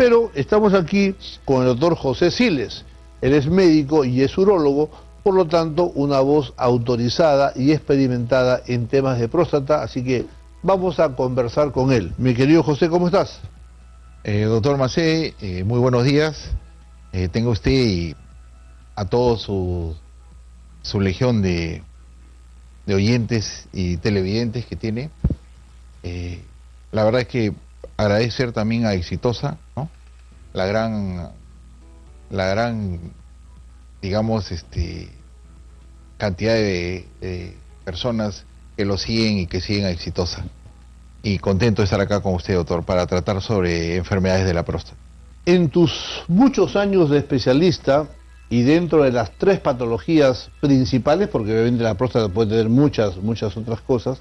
Pero estamos aquí con el doctor José Siles. Él es médico y es urólogo, por lo tanto, una voz autorizada y experimentada en temas de próstata, así que vamos a conversar con él. Mi querido José, ¿cómo estás? Eh, doctor Macé, eh, muy buenos días. Eh, tengo usted y a toda su, su legión de, de, oyentes y televidentes que tiene. Eh, la verdad es que agradecer también a Exitosa, ¿no? La gran, la gran, digamos, este, cantidad de, de personas que lo siguen y que siguen a Exitosa. Y contento de estar acá con usted, doctor, para tratar sobre enfermedades de la próstata. En tus muchos años de especialista y dentro de las tres patologías principales, porque obviamente la próstata puede tener muchas, muchas otras cosas,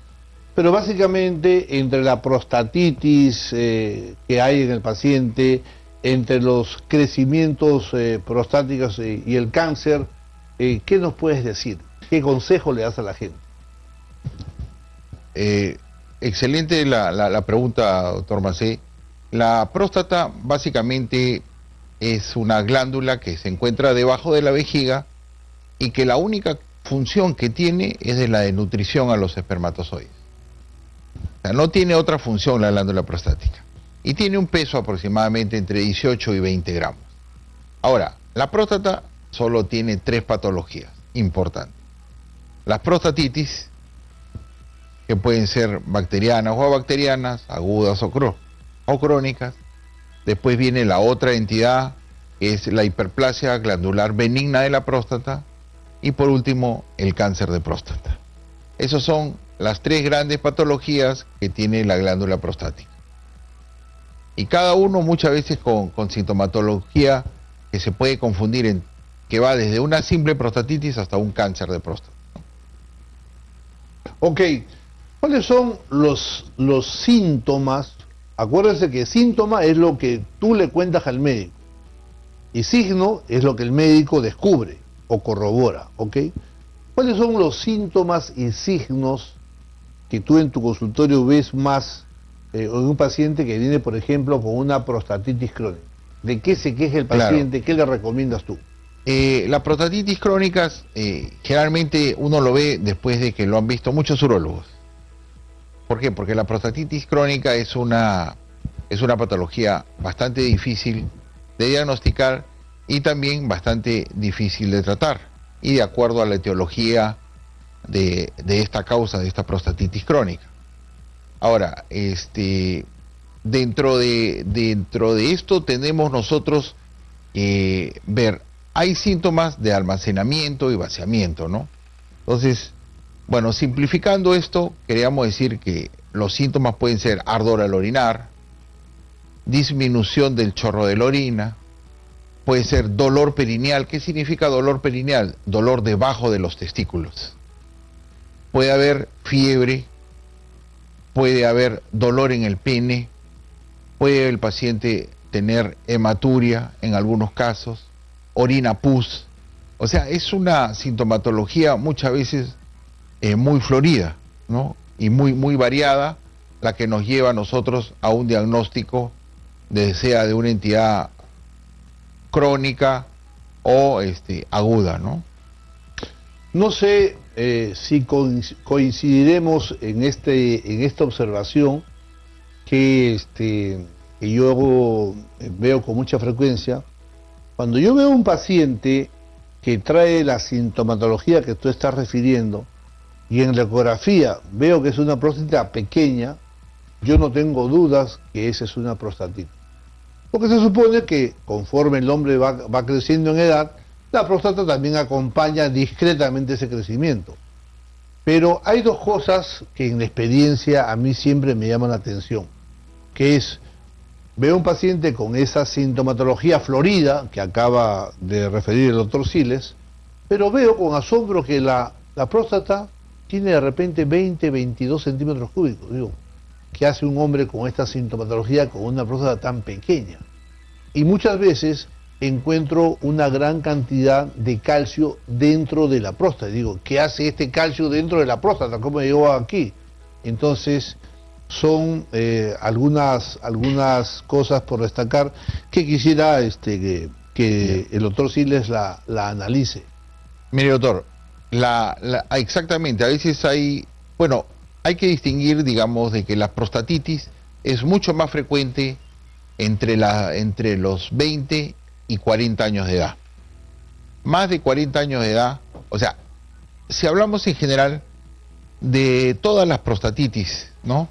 pero básicamente entre la prostatitis eh, que hay en el paciente, entre los crecimientos eh, prostáticos y, y, el cáncer, eh, ¿qué nos puedes decir? ¿Qué consejo le das a la gente? Eh, excelente la, la, la, pregunta, doctor Macé. La próstata básicamente es una glándula que se encuentra debajo de la vejiga y que la única función que tiene es de la de nutrición a los espermatozoides. No tiene otra función la glándula prostática. Y tiene un peso aproximadamente entre 18 y 20 gramos. Ahora, la próstata solo tiene tres patologías importantes. Las prostatitis, que pueden ser bacterianas o abacterianas, agudas o, crónicas. Después viene la otra entidad, que es la hiperplasia glandular benigna de la próstata. Y por último, el cáncer de próstata. Esas son las tres grandes patologías que tiene la glándula prostática. Y cada uno muchas veces con, sintomatología que se puede confundir en que va desde una simple prostatitis hasta un cáncer de próstata. Ok, ¿cuáles son los, los síntomas? Acuérdense que síntoma es lo que tú le cuentas al médico y signo es lo que el médico descubre o corrobora, ¿ok? ¿Cuáles son los síntomas y signos que tú en tu consultorio ves más eh, en un paciente que viene, por ejemplo, con una prostatitis crónica? ¿De qué se queja el paciente? Claro. ¿Qué le recomiendas tú? Eh, la prostatitis crónica eh, generalmente uno lo ve después de que lo han visto muchos urólogos. ¿Por qué? Porque la prostatitis crónica es una, es una patología bastante difícil de diagnosticar y también bastante difícil de tratar. Y de acuerdo a la etiología de, de esta causa, de esta prostatitis crónica. Ahora, este, dentro, de, dentro de esto tenemos nosotros eh, ver hay síntomas de almacenamiento y vaciamiento, ¿no? Entonces, bueno, simplificando esto, queríamos decir que los síntomas pueden ser ardor al orinar, disminución del chorro de la orina, puede ser dolor perineal. ¿Qué significa dolor perineal? Dolor debajo de los testículos. Puede haber fiebre, puede haber dolor en el pene, puede el paciente tener hematuria en algunos casos, orina pus. O sea, es una sintomatología muchas veces eh, muy florida, ¿no? Y muy, muy variada, la que nos lleva a nosotros a un diagnóstico, de, sea de una entidad crónica o este, aguda, ¿no? No sé eh, si coincidiremos en, este, en esta observación que, este, que yo veo con mucha frecuencia, cuando yo veo un paciente que trae la sintomatología que tú estás refiriendo y en la ecografía veo que es una próstata pequeña, yo no tengo dudas que esa es una prostatitis. Porque se supone que conforme el hombre va, va creciendo en edad, la próstata también acompaña discretamente ese crecimiento. Pero hay dos cosas que en la experiencia a mí siempre me llaman la atención, que es Veo un paciente con esa sintomatología florida que acaba de referir el doctor Siles, pero veo con asombro que la, la próstata tiene de repente 20, 22 centímetros cúbicos. Digo, ¿qué hace un hombre con esta sintomatología con una próstata tan pequeña? Y muchas veces encuentro una gran cantidad de calcio dentro de la próstata. Digo, ¿qué hace este calcio dentro de la próstata? ¿Cómo llegó aquí? Entonces, son eh, algunas, algunas cosas por destacar que quisiera este, que, el doctor Siles la, la analice. Mire, doctor, la, exactamente, a veces hay, bueno, hay que distinguir, digamos, de que la prostatitis es mucho más frecuente entre, la, entre los 20 y 40 años de edad. Más de 40 años de edad, o sea, si hablamos en general de todas las prostatitis, ¿no?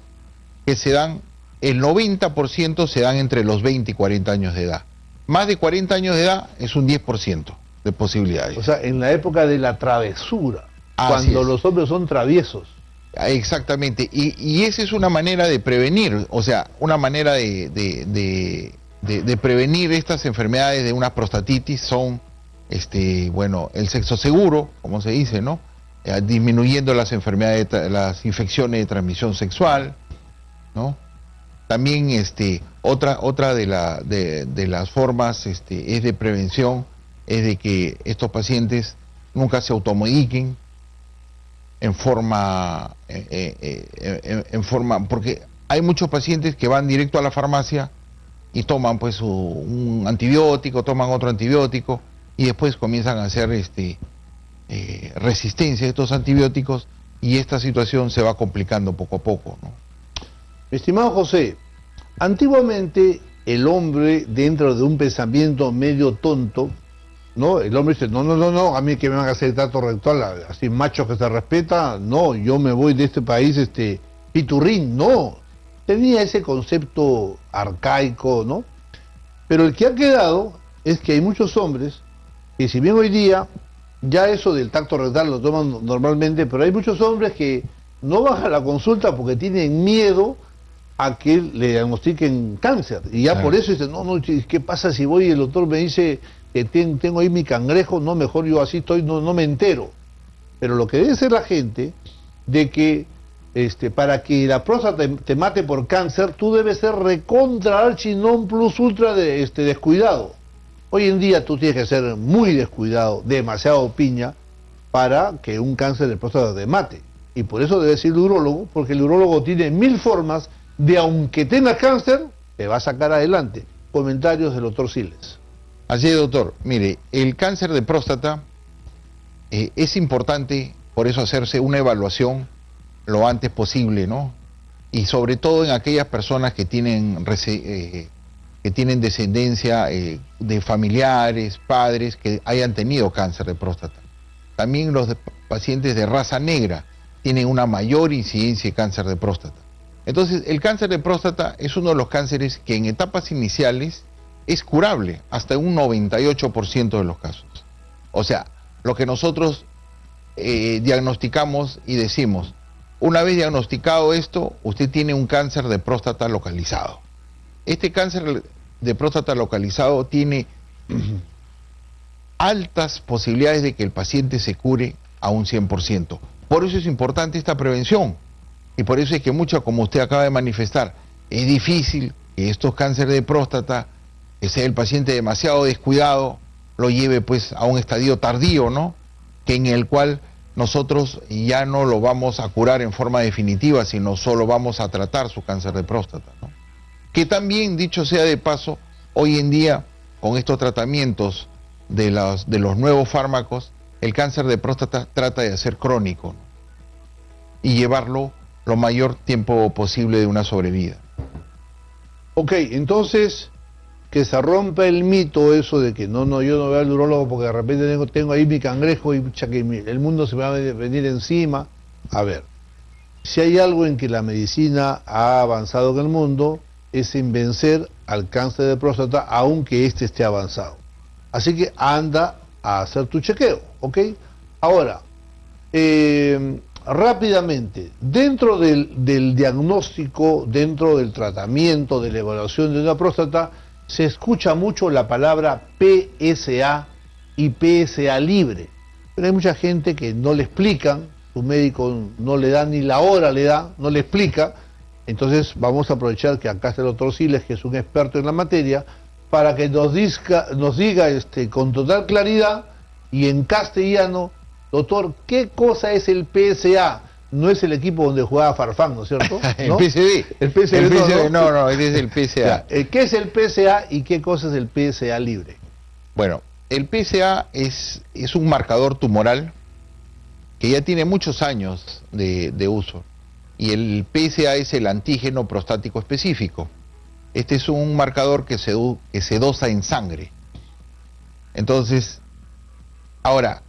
Que se dan, el 90% se dan entre los 20 y 40 años de edad. Más de 40 años de edad es un 10% de posibilidades. O sea, en la época de la travesura, cuando los hombres son traviesos. Exactamente, y, esa es una manera de prevenir, o sea, una manera de, de, prevenir estas enfermedades de una prostatitis son, este, bueno, el sexo seguro, como se dice, ¿no? Eh, disminuyendo las enfermedades, las infecciones de transmisión sexual, ¿no? También, este, otra, otra de, la, de, las formas este, es de prevención, es de que estos pacientes nunca se automediquen, en forma, eh, eh, en, forma, porque hay muchos pacientes que van directo a la farmacia y toman pues un antibiótico, toman otro antibiótico y después comienzan a hacer este resistencia a estos antibióticos y esta situación se va complicando poco a poco. ¿no? Estimado José, antiguamente el hombre dentro de un pensamiento medio tonto ¿no? El hombre dice, no, no, no, no, a mí que me van a hacer trato rectal, así macho que se respeta, no, yo me voy de este país, este, piturrín, no. Tenía ese concepto arcaico, ¿no? Pero el que ha quedado es que hay muchos hombres que si bien hoy día ya eso del tacto rectal lo toman normalmente, pero hay muchos hombres que no bajan la consulta porque tienen miedo a que le diagnostiquen cáncer. Y ya por eso dicen, no, no, ¿qué pasa si voy y el doctor me dice que tengo ahí mi cangrejo, no, mejor yo así estoy, no, no me entero. Pero lo que debe ser la gente, de que este, para que la próstata te, mate por cáncer, tú debes ser recontra archi non plus ultra de, este, descuidado. Hoy en día tú tienes que ser muy descuidado, demasiado piña, para que un cáncer de próstata te mate. Y por eso debe ser el urólogo, porque el urólogo tiene mil formas de, aunque tengas cáncer, te va a sacar adelante. Comentarios del doctor Siles. Así es, doctor. Mire, el cáncer de próstata eh, es importante, por eso hacerse una evaluación lo antes posible, ¿no? Y sobre todo en aquellas personas que tienen, eh, que tienen descendencia eh, de familiares, padres que hayan tenido cáncer de próstata. También los pacientes de raza negra tienen una mayor incidencia de cáncer de próstata. Entonces, el cáncer de próstata es uno de los cánceres que en etapas iniciales es curable hasta un 98% de los casos. O sea, lo que nosotros eh, diagnosticamos y decimos, una vez diagnosticado esto, usted tiene un cáncer de próstata localizado. Este cáncer de próstata localizado tiene altas posibilidades de que el paciente se cure a un 100%. Por eso es importante esta prevención. Y por eso es que mucho, como usted acaba de manifestar, es difícil que estos cánceres de próstata que sea el paciente demasiado descuidado, lo lleve pues a un estadio tardío, ¿no? Que en el cual nosotros ya no lo vamos a curar en forma definitiva, sino solo vamos a tratar su cáncer de próstata. Que también, dicho sea de paso, hoy en día, con estos tratamientos de de los nuevos fármacos, el cáncer de próstata trata de ser crónico y llevarlo lo mayor tiempo posible de una sobrevida. Ok, entonces que se rompa el mito eso de que no, no, yo no voy al urólogo porque de repente tengo, tengo ahí mi cangrejo y que el mundo se me va a venir encima. A ver, si hay algo en que la medicina ha avanzado en el mundo, es en vencer al cáncer de próstata aunque éste esté avanzado. Así que anda a hacer tu chequeo, ¿ok? Ahora, eh, rápidamente, dentro del, del diagnóstico, dentro del tratamiento, de la evaluación de una próstata, se escucha mucho la palabra PSA y PSA libre, pero hay mucha gente que no le explican, su médico no le da ni la hora, le da, no le explica, entonces vamos a aprovechar que acá está el doctor Siles, que es un experto en la materia, para que nos, nos diga este, con total claridad y en castellano, doctor, ¿qué cosa es el PSA? No es el equipo donde jugaba Farfán, ¿no es cierto? el PSV. El PSV, no, no, es el PSA. ¿Qué es el PSA y qué cosa es el PSA libre? Bueno, el PSA es, es un marcador tumoral que ya tiene muchos años de, uso. Y el PSA es el antígeno prostático específico. Este es un marcador que se, que se dosa en sangre. Entonces, ahora,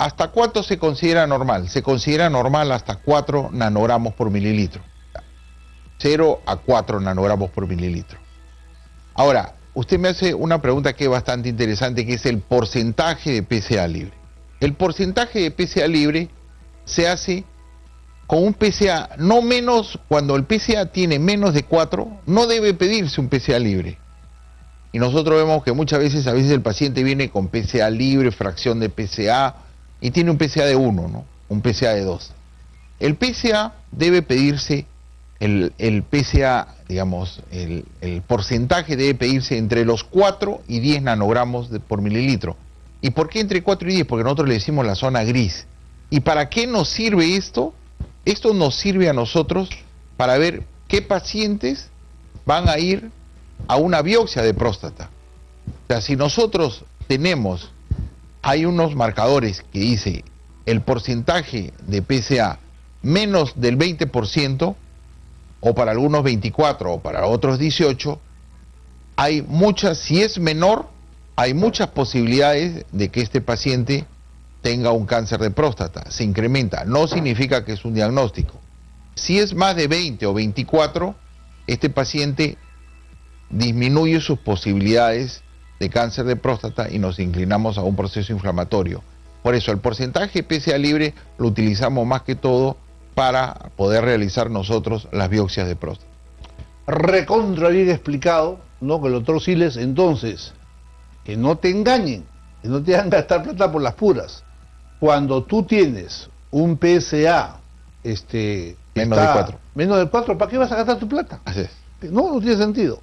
¿hasta cuánto se considera normal? Se considera normal hasta 4 nanogramos por mililitro. 0 a 4 nanogramos por mililitro. Ahora, usted me hace una pregunta que es bastante interesante, que es el porcentaje de PSA libre. El porcentaje de PSA libre se hace con un PSA no menos, cuando el PSA tiene menos de 4, no debe pedirse un PSA libre. Y nosotros vemos que muchas veces, a veces el paciente viene con PSA libre, fracción de PSA, y tiene un PSA de 1, ¿no? Un PSA de 2. El PSA debe pedirse, el, el PSA, digamos, el, porcentaje debe pedirse entre los 4 y 10 nanogramos por mililitro. ¿Y por qué entre 4 y 10? Porque nosotros le decimos la zona gris. ¿Y para qué nos sirve esto? Esto nos sirve a nosotros para ver qué pacientes van a ir a una biopsia de próstata. O sea, si nosotros tenemos, hay unos marcadores que dice el porcentaje de PSA menos del 20%, o para algunos 24 o para otros 18, hay muchas, si es menor, hay muchas posibilidades de que este paciente tenga un cáncer de próstata, se incrementa, no significa que es un diagnóstico. Si es más de 20 o 24, este paciente disminuye sus posibilidades de cáncer de próstata y nos inclinamos a un proceso inflamatorio. Por eso el porcentaje PSA libre lo utilizamos más que todo para poder realizar nosotros las biopsias de próstata. Recontra bien explicado, ¿no? Que el doctor Siles, entonces, que no te engañen, que no te hagan gastar plata por las puras cuando tú tienes un PSA este, menos de 4. Menos de 4, ¿para qué vas a gastar tu plata? Así es. No, no tiene sentido.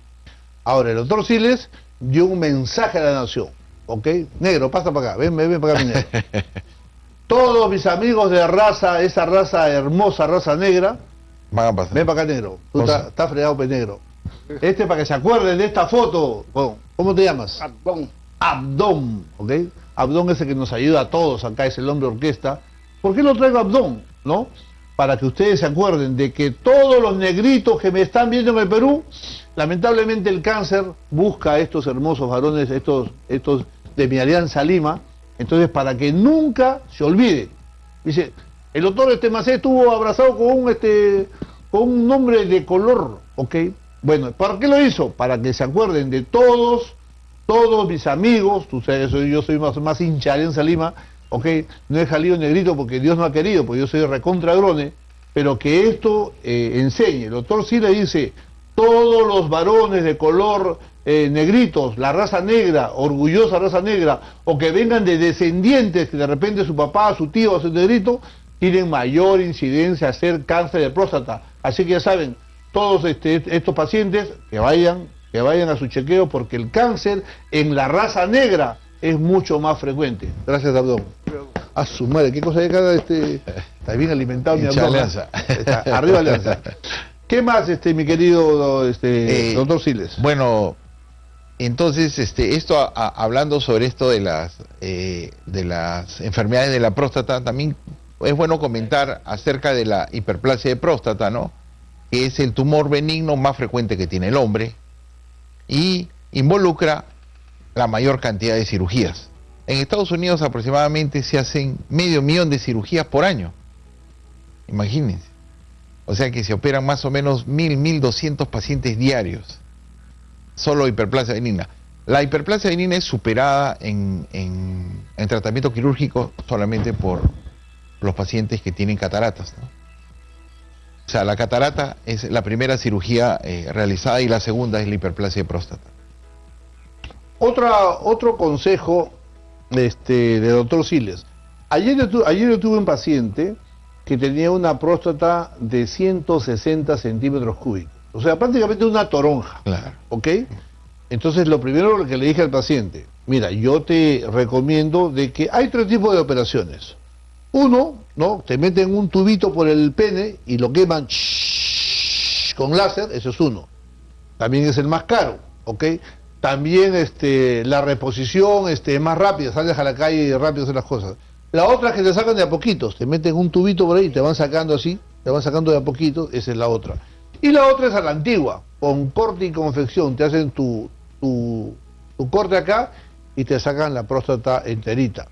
Ahora, el doctor Siles dio un mensaje a la nación. ¿Ok? Negro, pasa para acá. Ven, ven, ven para acá, mi negro. Todos mis amigos de raza, esa raza hermosa, raza negra, Van a pasar. ven para acá, negro. Tú estás está fregado, pe negro. Este para que se acuerden de esta foto. ¿Cómo te llamas? Abdón. Abdón, ¿ok? Abdón es el que nos ayuda a todos, acá es el hombre orquesta. ¿Por qué lo traigo Abdón? ¿No? Para que ustedes se acuerden de que todos los negritos que me están viendo en el Perú, lamentablemente el cáncer busca a estos hermosos varones, estos, estos de mi alianza Lima, entonces para que nunca se olvide. Dice, el doctor Estemacé estuvo abrazado con un, este, con un hombre de color, ¿ok? Bueno, ¿para qué lo hizo? Para que se acuerden de todos todos mis amigos, tú sabes, yo soy más, más hincha de Alianza Lima, ok, no he salido negrito porque Dios no ha querido, porque yo soy recontra grone, pero que esto eh, enseñe. El doctor sí le dice, todos los varones de color eh, negritos, la raza negra, orgullosa raza negra, o que vengan de descendientes, que de repente su papá, su tío, su negrito, tienen mayor incidencia a hacer cáncer de próstata. Así que ya saben, todos este, estos pacientes que vayan que vayan a su chequeo porque el cáncer en la raza negra es mucho más frecuente. Gracias, Abdón. A su madre, ¿qué cosa de cada este? Está bien alimentado mi abdomen. Alianza. arriba Alianza. ¿Qué más, este, mi querido este, eh, doctor Siles? Bueno, entonces, este, esto hablando sobre esto de las eh, de las enfermedades de la próstata, también es bueno comentar acerca de la hiperplasia de próstata, ¿no? Que es el tumor benigno más frecuente que tiene el hombre, y involucra la mayor cantidad de cirugías. En Estados Unidos aproximadamente se hacen medio millón de cirugías por año. Imagínense. O sea que se operan más o menos mil, mil doscientos pacientes diarios. Solo hiperplasia benigna. La hiperplasia benigna es superada en, en, tratamiento quirúrgico solamente por los pacientes que tienen cataratas. O sea, la catarata es la primera cirugía eh, realizada y la segunda es la hiperplasia de próstata. Otra, otro consejo este, de doctor Siles. Ayer, ayer yo tuve un paciente que tenía una próstata de 160 centímetros cúbicos. O sea, prácticamente una toronja. Claro. ¿Ok? Entonces, lo primero que le dije al paciente, mira, yo te recomiendo de que hay tres tipos de operaciones. Uno, ¿no? Te meten un tubito por el pene y lo queman con láser, eso es uno. También es el más caro, ¿ok? También este, la reposición este, es más rápida, sales a la calle y rápido hacer las cosas. La otra es que te sacan de a poquitos, te meten un tubito por ahí y te van sacando así, te van sacando de a poquito, esa es la otra. Y la otra es a la antigua, con corte y confección, te hacen tu, tu, tu corte acá y te sacan la próstata enterita.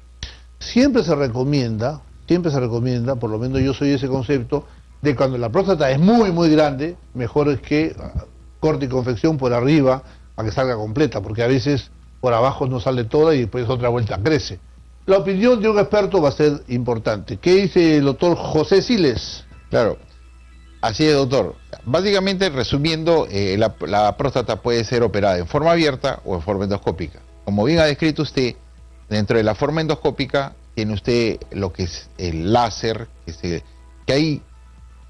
Siempre se recomienda, siempre se recomienda, por lo menos yo soy ese concepto, de cuando la próstata es muy, muy grande, mejor es que ah, corte y confección por arriba para que salga completa, porque a veces por abajo no sale toda y después otra vuelta crece. La opinión de un experto va a ser importante. ¿Qué dice el doctor José Siles? Claro, así es, doctor. Básicamente, resumiendo, eh, la, la próstata puede ser operada en forma abierta o en forma endoscópica. Como bien ha descrito usted, dentro de la forma endoscópica tiene usted lo que es el láser, que, se, que hay,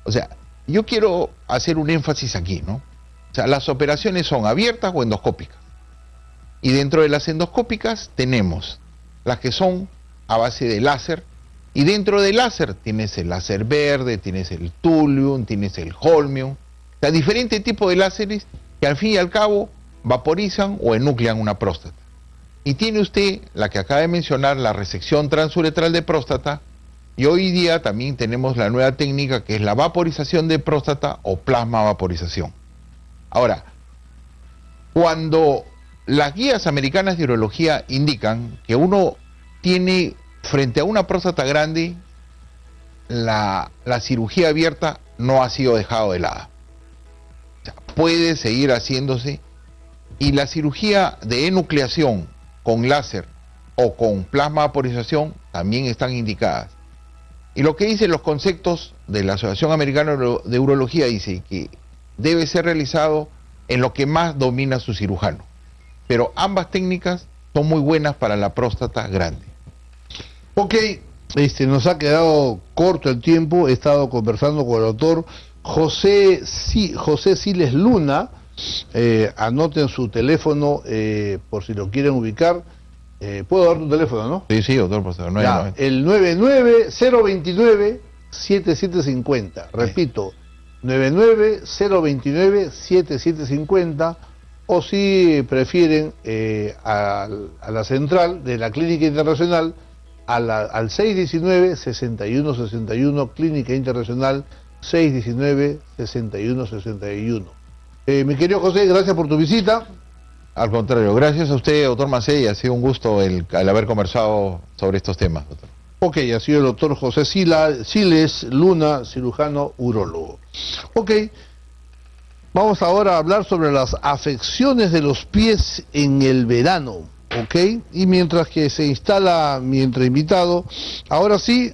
o sea, yo quiero hacer un énfasis aquí, ¿no? Las operaciones son abiertas o endoscópicas. Y dentro de las endoscópicas tenemos las que son a base de láser, y dentro del láser tienes el láser verde, tienes el thulium, tienes el holmium, o sea, diferentes tipos de láseres que al fin y al cabo vaporizan o enuclean una próstata. Y tiene usted la que acaba de mencionar, la resección transuretral de próstata, y hoy día también tenemos la nueva técnica que es la vaporización de próstata o plasma vaporización. Ahora, cuando las guías americanas de urología indican que uno tiene frente a una próstata grande, la, la cirugía abierta no ha sido dejado de lado. Puede seguir haciéndose y la cirugía de enucleación con láser o con plasma vaporización también están indicadas. Y lo que dicen los conceptos de la Asociación Americana de Urología dice que debe ser realizado en lo que más domina su cirujano. Pero ambas técnicas son muy buenas para la próstata grande. Ok, este, nos ha quedado corto el tiempo, he estado conversando con el doctor José, José Siles Luna, eh, anoten su teléfono eh, por si lo quieren ubicar. Eh, ¿Puedo dar tu teléfono, no? Sí, sí, doctor, por ya, El 99029-7750. Repito, 99029-7750. O si prefieren eh, a, a, la central de la Clínica Internacional, a la, al 619-6161, Clínica Internacional 619-6161. Eh, mi querido José, gracias por tu visita. Al contrario, gracias a usted, doctor Macei, ha sido un gusto el, haber conversado sobre estos temas, doctor. Ok, ha sido el doctor José Sila, Siles Luna, cirujano urólogo. Ok, vamos ahora a hablar sobre las afecciones de los pies en el verano. Ok, y mientras que se instala mi invitado, ahora sí...